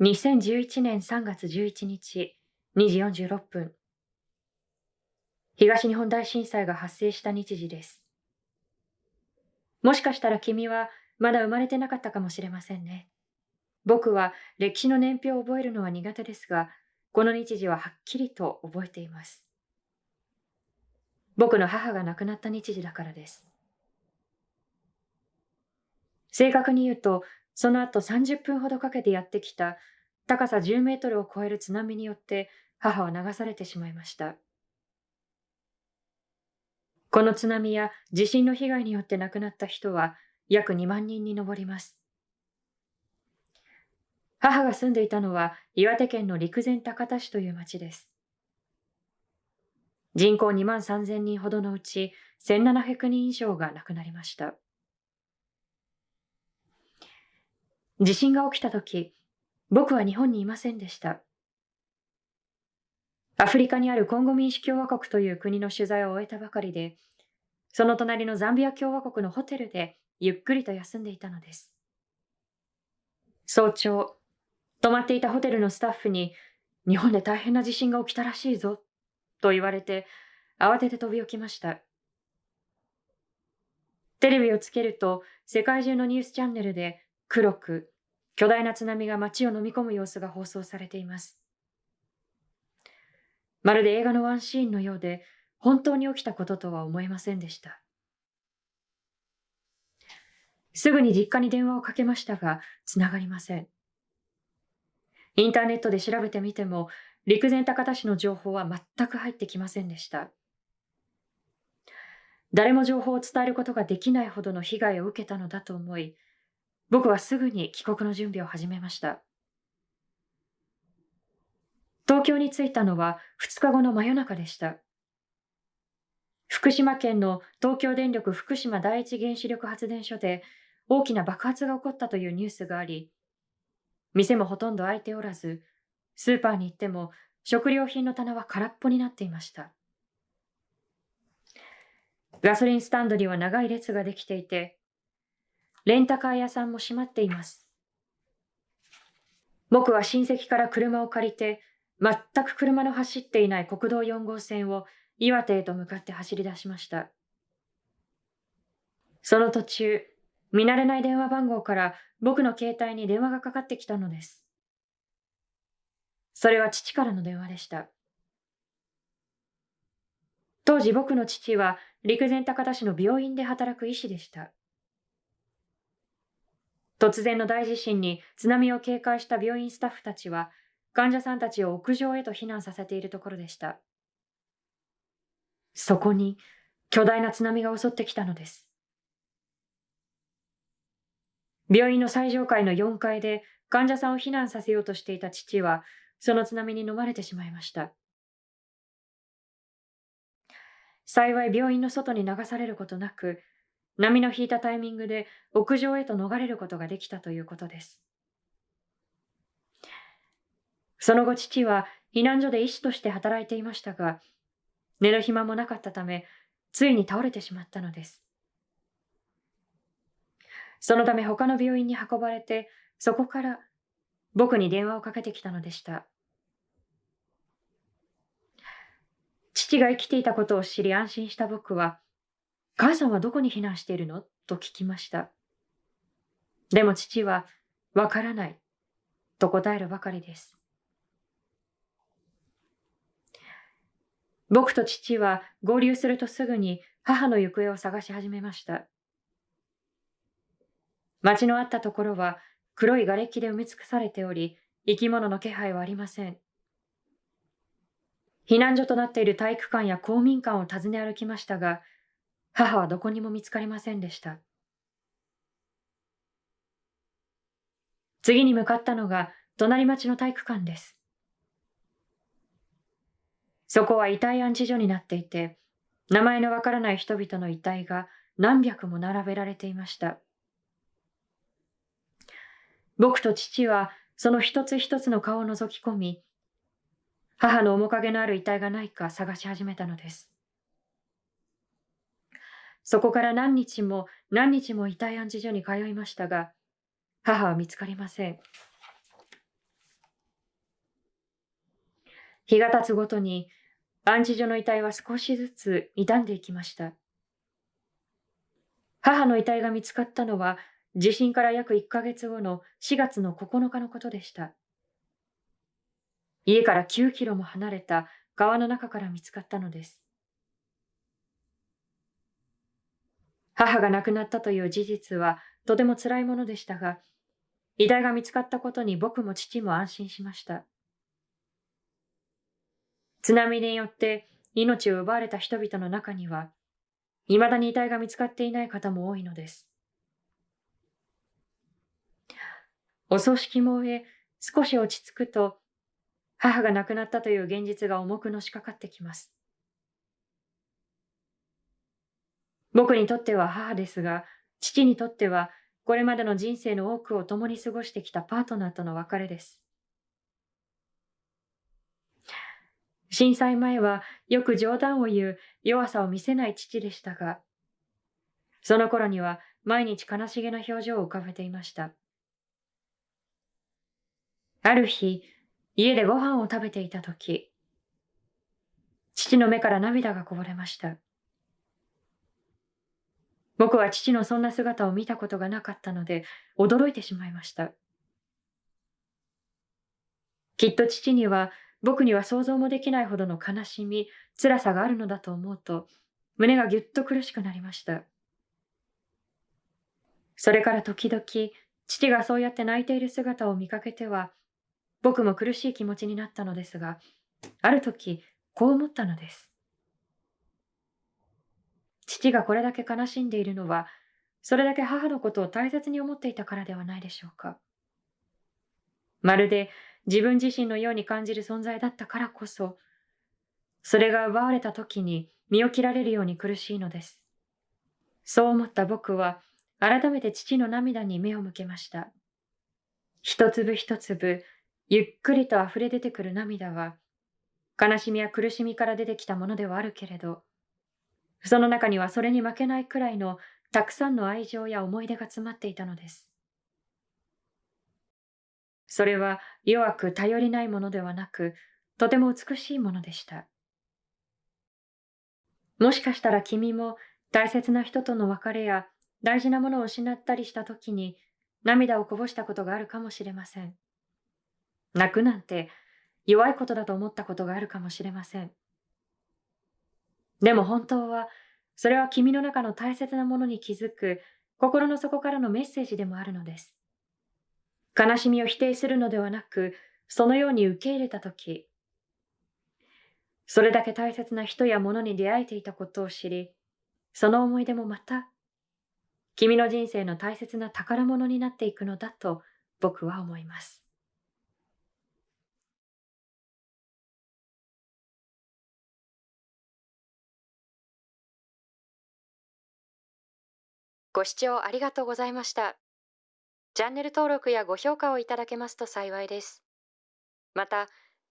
2011年3月11日2時46分東日本大震災が発生した日時です。もしかしたら君はまだ生まれてなかったかもしれませんね。僕は歴史の年表を覚えるのは苦手ですがこの日時ははっきりと覚えています。僕の母が亡くなった日時だからです。正確に言うとその後30分ほどかけてやってきた高さ10メートルを超える津波によって母は流されてしまいました。この津波や地震の被害によって亡くなった人は約2万人に上ります。母が住んでいたのは岩手県の陸前高田市という町です。人口2万3000人ほどのうち1700人以上が亡くなりました。地震が起きた時、僕は日本にいませんでした。アフリカにあるコンゴ民主共和国という国の取材を終えたばかりで、その隣のザンビア共和国のホテルでゆっくりと休んでいたのです。早朝、泊まっていたホテルのスタッフに、日本で大変な地震が起きたらしいぞ、と言われて、慌てて飛び起きました。テレビをつけると、世界中のニュースチャンネルで黒く巨大な津波が街を飲み込む様子が放送されています。まるで映画のワンシーンのようで本当に起きたこととは思えませんでした。すぐに実家に電話をかけましたが、つながりません。インターネットで調べてみても、陸前高田市の情報は全く入ってきませんでした。誰も情報を伝えることができないほどの被害を受けたのだと思い、僕はすぐに帰国の準備を始めました。東京に着いたのは2日後の真夜中でした。福島県の東京電力福島第一原子力発電所で大きな爆発が起こったというニュースがあり、店もほとんど開いておらず、スーパーに行っても食料品の棚は空っぽになっていました。ガソリンスタンドには長い列ができていて、レンタカー屋さんも閉まっています。僕は親戚から車を借りて、全く車の走っていない国道4号線を岩手へと向かって走り出しました。その途中、見慣れない電話番号から僕の携帯に電話がかかってきたのです。それは父からの電話でした。当時僕の父は陸前高田市の病院で働く医師でした。突然の大地震に津波を警戒した病院スタッフたちは、患者さんたちを屋上へと避難させているところでした。そこに巨大な津波が襲ってきたのです。病院の最上階の4階で患者さんを避難させようとしていた父は、その津波に飲まれてしまいました。幸い病院の外に流されることなく、波の引いたタイミングで屋上へと逃れることができたということです。その後父は避難所で医師として働いていましたが、寝る暇もなかったため、ついに倒れてしまったのです。そのため他の病院に運ばれて、そこから僕に電話をかけてきたのでした。父が生きていたことを知り安心した僕は、母さんはどこに避難しているの？と聞きました。でも父は、わからない、と答えるばかりです。僕と父は合流するとすぐに母の行方を探し始めました。町のあったところは黒い瓦礫で埋め尽くされており、生き物の気配はありません。避難所となっている体育館や公民館を訪ね歩きましたが、母はどこにも見つかりませんでした。次に向かったのが隣町の体育館です。そこは遺体安置所になっていて、名前のわからない人々の遺体が何百も並べられていました。僕と父はその一つ一つの顔を覗き込み、母の面影のある遺体がないか探し始めたのです。そこから何日も何日も遺体安置所に通いましたが、母は見つかりません。日が経つごとに安置所の遺体は少しずつ傷んでいきました。母の遺体が見つかったのは地震から約1ヶ月後の4月の9日のことでした。家から9キロも離れた川の中から見つかったのです。母が亡くなったという事実はとても辛いものでしたが、遺体が見つかったことに僕も父も安心しました。津波によって命を奪われた人々の中には、未だに遺体が見つかっていない方も多いのです。お葬式も終え、少し落ち着くと、母が亡くなったという現実が重くのしかかってきます。僕にとっては母ですが、父にとってはこれまでの人生の多くを共に過ごしてきたパートナーとの別れです。震災前はよく冗談を言う弱さを見せない父でしたが、その頃には毎日悲しげな表情を浮かべていました。ある日、家でご飯を食べていた時、父の目から涙がこぼれました。僕は父のそんな姿を見たことがなかったので驚いてしまいました。きっと父には僕には想像もできないほどの悲しみ、辛さがあるのだと思うと、胸がぎゅっと苦しくなりました。それから時々、父がそうやって泣いている姿を見かけては、僕も苦しい気持ちになったのですが、ある時、こう思ったのです。父がこれだけ悲しんでいるのは、それだけ母のことを大切に思っていたからではないでしょうか。まるで自分自身のように感じる存在だったからこそ、それが奪われた時に身を切られるように苦しいのです。そう思った僕は、改めて父の涙に目を向けました。一粒一粒、ゆっくりと溢れ出てくる涙は、悲しみや苦しみから出てきたものではあるけれど、その中にはそれに負けないくらいのたくさんの愛情や思い出が詰まっていたのです。それは弱く頼りないものではなく、とても美しいものでした。もしかしたら君も大切な人との別れや大事なものを失ったりした時に涙をこぼしたことがあるかもしれません。泣くなんて弱いことだと思ったことがあるかもしれません。でも本当は、それは君の中の大切なものに気づく心の底からのメッセージでもあるのです。悲しみを否定するのではなく、そのように受け入れたとき、それだけ大切な人や物に出会えていたことを知り、その思い出もまた、君の人生の大切な宝物になっていくのだと僕は思います。ご視聴ありがとうございました。チャンネル登録やご評価をいただけますと幸いです。また、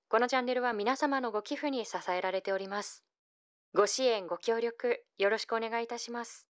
このチャンネルは皆様のご寄付に支えられております。ご支援、ご協力、よろしくお願いいたします。